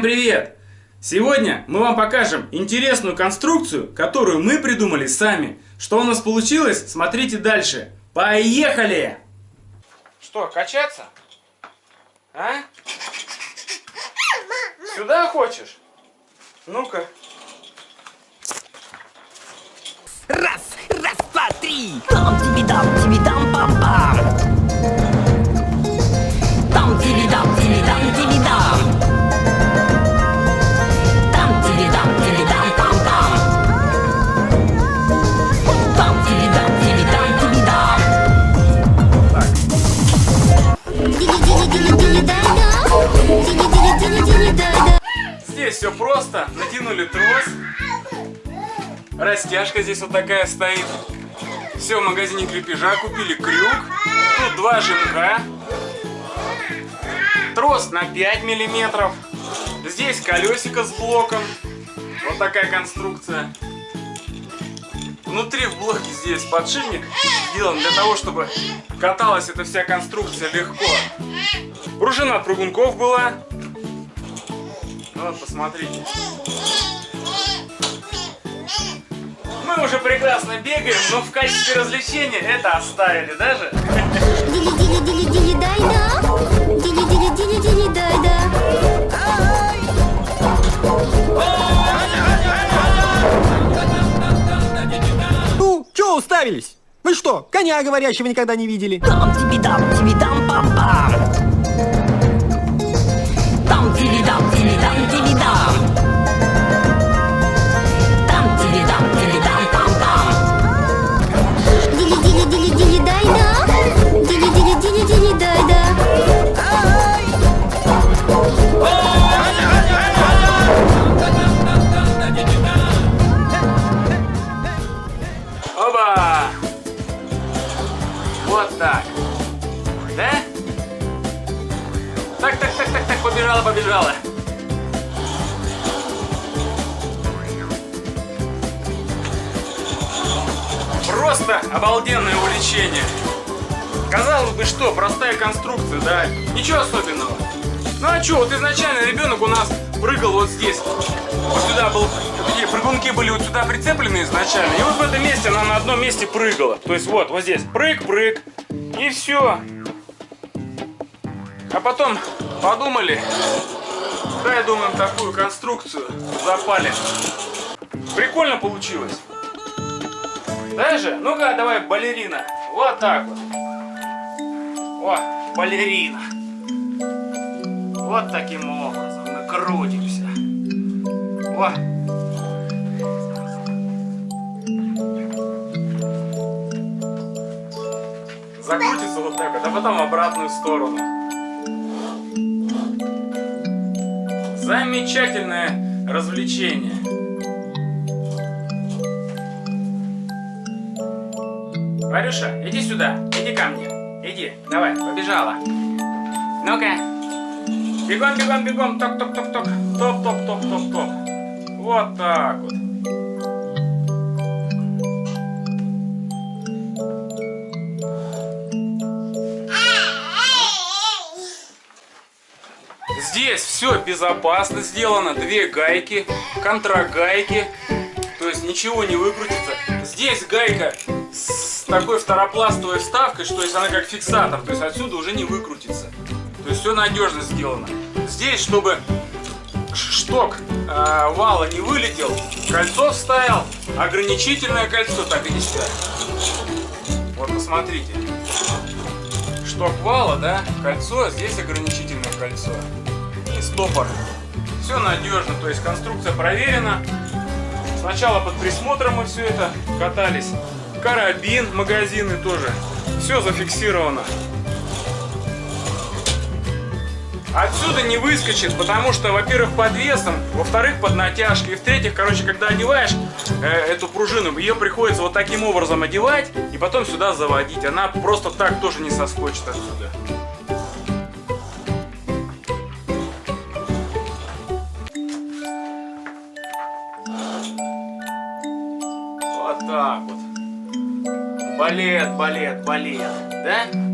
привет! Сегодня мы вам покажем интересную конструкцию, которую мы придумали сами. Что у нас получилось, смотрите дальше. Поехали! Что, качаться? А? Сюда хочешь? Ну-ка. Раз, раз, два, три. Там тебе дам, тебе дам, пам пам. Здесь все просто. Натянули трос. Растяжка здесь вот такая стоит. Все, в магазине крепежа купили крюк. Тут два жимка. Трос на 5 миллиметров. Здесь колесико с блоком. Вот такая конструкция. Внутри в блоке здесь подшипник сделан для того, чтобы каталась эта вся конструкция легко. Пружина от прыгунков была. Вот, посмотрите. Мы уже прекрасно бегаем, но в качестве развлечения это оставили даже. Ну, чё уставились? Вы что, коня говорящего никогда не видели? Там тебе дам, тебе дам, пам Вот так. Да? Так, так, так, так, так, побежала, побежала. Просто обалденное увлечение. Казалось бы, что, простая конструкция, да? Ничего особенного. Ну а что, вот изначально ребенок у нас прыгал вот здесь. Вот сюда был, такие прыгунки были вот сюда прицеплены изначально. И вот в этом месте она на одном месте прыгала. То есть вот, вот здесь, прыг-прыг. И все. А потом подумали, дай, думаем, такую конструкцию запали. Прикольно получилось. Даже? Ну-ка, давай, балерина. Вот так вот. О, балерина. Вот таким образом мы крутимся. О. Закрутится вот так вот, а потом в обратную сторону. Замечательное развлечение. Варюша, иди сюда, иди ко мне. Иди, давай, побежала. Ну-ка. Бегом, бегом, бегом. Ток, ток, ток, ток. Топ, топ, топ, топ, топ. Вот так вот. Здесь все безопасно сделано. Две гайки, контрагайки. То есть ничего не выкрутится. Здесь гайка с такой второпластовой вставкой, что есть она как фиксатор. То есть отсюда уже не выкрутится. То есть все надежно сделано. Здесь, чтобы шток э, вала не вылетел, кольцо вставил, ограничительное кольцо, так иди сюда. Вот посмотрите. Шток вала, да, кольцо, здесь ограничительное кольцо. И стопор. Все надежно, то есть конструкция проверена. Сначала под присмотром мы все это катались. Карабин, магазины тоже. Все зафиксировано. Отсюда не выскочит, потому что, во-первых, под весом, во-вторых, под натяжкой, и в-третьих, короче, когда одеваешь э, эту пружину, ее приходится вот таким образом одевать и потом сюда заводить. Она просто так тоже не соскочит отсюда. Вот так вот. Балет, балет, балет, да?